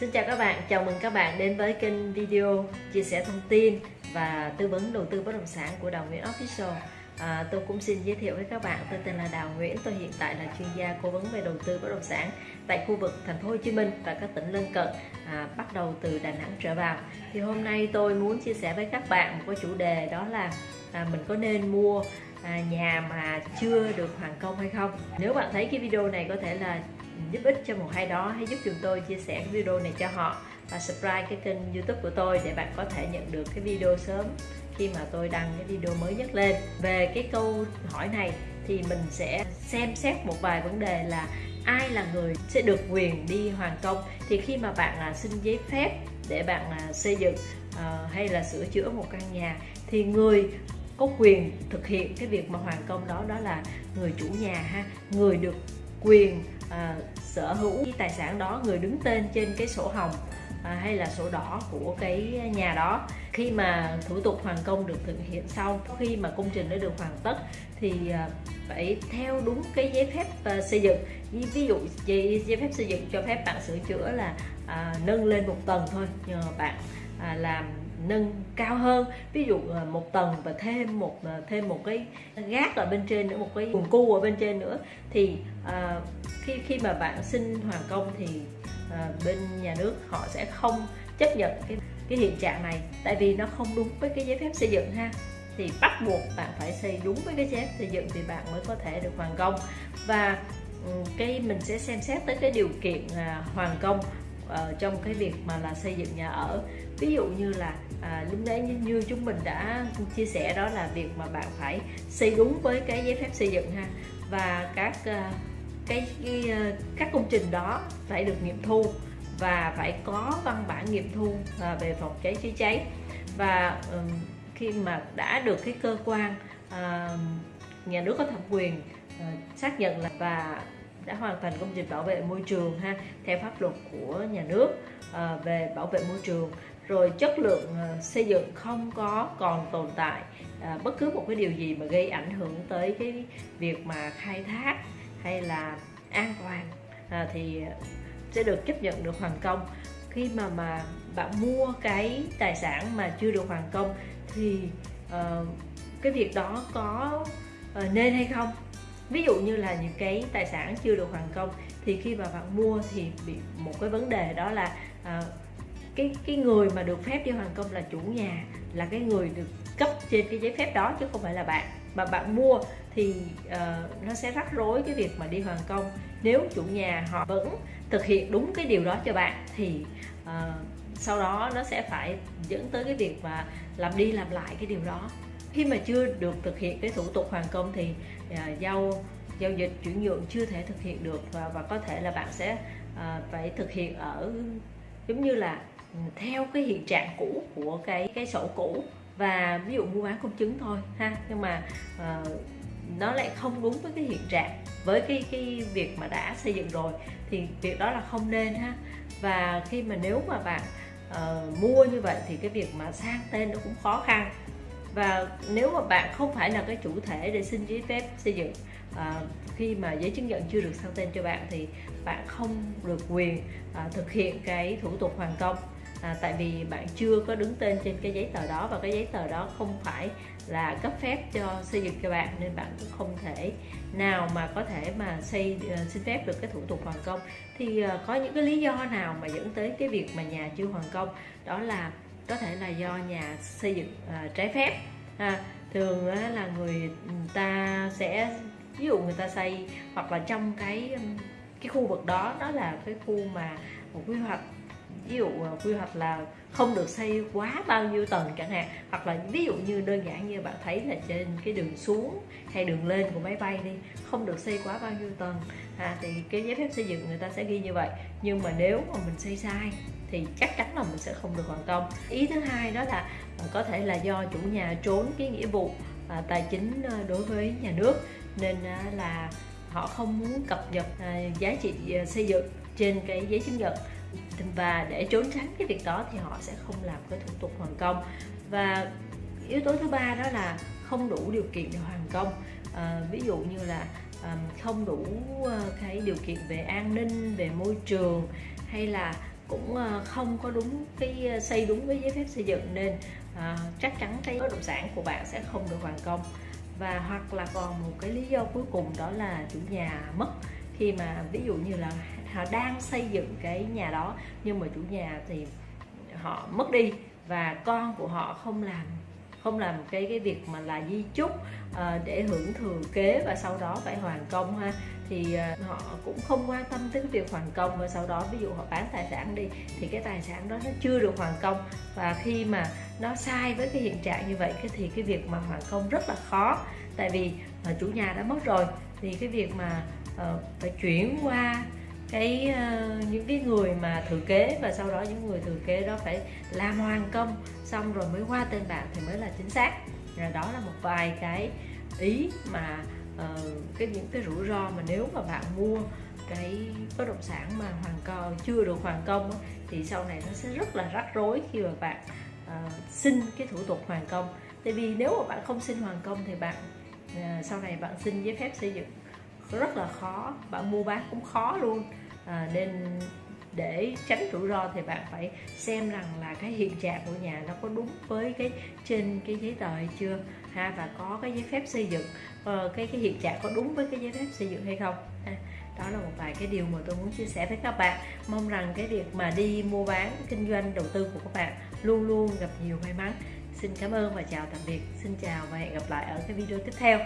Xin chào các bạn, chào mừng các bạn đến với kênh video chia sẻ thông tin và tư vấn đầu tư bất động sản của Đào Nguyễn Official. À, tôi cũng xin giới thiệu với các bạn, tôi tên là Đào Nguyễn, tôi hiện tại là chuyên gia cố vấn về đầu tư bất động sản tại khu vực thành phố Hồ Chí Minh và các tỉnh lân cận, à, bắt đầu từ Đà Nẵng trở vào. Thì hôm nay tôi muốn chia sẻ với các bạn một cái chủ đề đó là à, mình có nên mua à, nhà mà chưa được hoàn công hay không. Nếu bạn thấy cái video này có thể là giúp ích cho một ai đó hãy giúp chúng tôi chia sẻ cái video này cho họ và subscribe cái kênh youtube của tôi để bạn có thể nhận được cái video sớm khi mà tôi đăng cái video mới nhất lên về cái câu hỏi này thì mình sẽ xem xét một vài vấn đề là ai là người sẽ được quyền đi hoàn công thì khi mà bạn là xin giấy phép để bạn à, xây dựng à, hay là sửa chữa một căn nhà thì người có quyền thực hiện cái việc mà hoàn công đó đó là người chủ nhà ha người được quyền à, sở hữu cái tài sản đó người đứng tên trên cái sổ hồng à, hay là sổ đỏ của cái nhà đó. Khi mà thủ tục hoàn công được thực hiện xong khi mà công trình đã được hoàn tất thì à, phải theo đúng cái giấy phép à, xây dựng. Ví dụ giấy, giấy phép xây dựng cho phép bạn sửa chữa là à, nâng lên một tầng thôi nhờ bạn à, làm nâng cao hơn. Ví dụ à, một tầng và thêm một à, thêm một cái gác ở bên trên nữa một cái quần cu ở bên trên nữa. Thì à, khi khi mà bạn xin hoàn công thì à, bên nhà nước họ sẽ không chấp nhận cái cái hiện trạng này. Tại vì nó không đúng với cái giấy phép xây dựng ha. Thì bắt buộc bạn phải xây đúng với cái giấy phép xây dựng thì bạn mới có thể được hoàn công. Và ừ, cái mình sẽ xem xét tới cái điều kiện à, hoàn công ở trong cái việc mà là xây dựng nhà ở. Ví dụ như là à, lúc đấy như, như chúng mình đã chia sẻ đó là việc mà bạn phải xây đúng với cái giấy phép xây dựng ha. Và các uh, cái, cái uh, các công trình đó phải được nghiệm thu và phải có văn bản nghiệm thu uh, về phòng cháy chữa cháy. Và um, khi mà đã được cái cơ quan uh, nhà nước có thẩm quyền uh, xác nhận là và đã hoàn thành công trình bảo vệ môi trường ha theo pháp luật của nhà nước à, về bảo vệ môi trường. Rồi chất lượng ờ, xây dựng không có còn tồn tại à, bất cứ một cái điều gì mà gây ảnh hưởng tới cái việc mà khai thác hay là an toàn à, thì sẽ được chấp nhận được hoàn công. Khi mà mà bạn mua cái tài sản mà chưa được hoàn công thì uh, cái việc đó có uh, nên hay không? Ví dụ như là những cái tài sản chưa được hoàn công thì khi mà bạn mua thì bị một cái vấn đề đó là uh, cái cái người mà được phép đi hoàn công là chủ nhà là cái người được cấp trên cái giấy phép đó chứ không phải là bạn. Mà bạn mua thì uh, nó sẽ rắc rối cái việc mà đi hoàn công. Nếu chủ nhà họ vẫn thực hiện đúng cái điều đó cho bạn thì uh, sau đó nó sẽ phải dẫn tới cái việc mà làm đi làm lại cái điều đó khi mà chưa được thực hiện cái thủ tục hoàn công thì uh, giao giao dịch chuyển nhượng chưa thể thực hiện được và và có thể là bạn sẽ uh, phải thực hiện ở giống như là ừ, theo cái hiện trạng cũ của cái cái sổ cũ và ví dụ mua bán công chứng thôi ha. Nhưng mà uh, nó lại không đúng với cái hiện trạng với cái cái việc mà đã xây dựng rồi thì việc đó là không nên ha. Và khi mà nếu mà bạn uh, mua như vậy thì cái việc mà sang tên nó cũng khó khăn và nếu mà bạn không phải là cái chủ thể để xin giấy phép xây dựng à, khi mà giấy chứng nhận chưa được sang tên cho bạn thì bạn không được quyền à, thực hiện cái thủ tục hoàn công. À, tại vì bạn chưa có đứng tên trên cái giấy tờ đó và cái giấy tờ đó không phải là cấp phép cho xây dựng cho bạn nên bạn cũng không thể nào mà có thể mà xây uh, xin phép được cái thủ tục hoàn công. Thì uh, có những cái lý do nào mà dẫn tới cái việc mà nhà chưa hoàn công? Đó là có thể là do nhà xây dựng uh, trái phép. À, thường uh, là người ta sẽ ví dụ người ta xây hoặc là trong cái cái khu vực đó đó là cái khu mà một quy hoạch ví dụ à, quy hoạch là không được xây quá bao nhiêu tầng chẳng hạn. Hoặc là ví dụ như đơn giản như bạn thấy là trên cái đường xuống hay đường lên của máy bay đi không được xây quá bao nhiêu tầng. À, thì cái giấy phép xây dựng người ta sẽ ghi như vậy. Nhưng mà nếu mà mình xây sai thì chắc chắn là mình sẽ không được hoàn công. Ý thứ hai đó là ờ, có thể là do chủ nhà trốn cái nghĩa vụ à, tài chính ờ, đối với nhà nước nên là họ không muốn cập nhật à, giá trị xây dựng trên cái giấy chứng nhận. Và để trốn tránh cái việc đó thì họ sẽ không làm cái thủ tục hoàn công. Và yếu tố thứ ba đó là không đủ điều kiện để hoàn công. À, ví dụ như là à, không đủ cái điều kiện về an ninh về môi trường hay là cũng ờ, không có đúng cái ờ, xây đúng với giấy phép xây dựng nên à, chắc chắn cái bất động sản của bạn sẽ không được hoàn công. Và hoặc là còn một cái lý do cuối cùng đó là chủ nhà mất. Khi mà ví dụ như là họ đang xây dựng cái nhà đó nhưng mà chủ nhà thì họ mất đi và con của họ không làm không làm cái cái việc mà là di chúc uh, để hưởng thừa kế và sau đó phải hoàn công ha. Thì uh, họ cũng không quan tâm tới cái việc hoàn công và sau đó ví dụ họ bán tài sản đi thì cái tài sản đó nó chưa được hoàn công. Và khi mà nó sai với cái hiện trạng như vậy cái thì cái việc mà hoàn công rất là khó. Tại vì uh, chủ nhà đã mất rồi thì cái việc mà uh, phải chuyển qua cái uh, những cái người mà thừa kế và sau đó những người thừa kế đó phải làm hoàn công xong rồi mới qua tên bạn thì mới là chính xác. Rồi đó là một vài cái ý mà uh, cái những cái rủi ro mà nếu mà bạn mua cái bất động sản mà hoàn công chưa được hoàn công thì sau này nó sẽ rất là rắc rối khi mà bạn uh, xin cái thủ tục hoàn công. Tại vì nếu mà bạn không xin hoàn công thì bạn uh, sau này bạn xin giấy phép xây dựng rất là khó bạn mua bán cũng khó luôn à, nên để tránh rủi ro thì bạn phải xem rằng là cái hiện trạng của nhà nó có đúng với cái trên cái giấy tờ hay chưa ha và có cái giấy phép xây dựng uh, cái cái hiện trạng có đúng với cái giấy phép xây dựng hay không ha. đó là một vài cái điều mà tôi muốn chia sẻ với các bạn. Mong rằng cái việc mà đi mua bán kinh doanh đầu tư của các bạn luôn luôn gặp nhiều may mắn. Xin cảm ơn và chào tạm biệt. Xin chào và hẹn gặp lại ở cái video tiếp theo.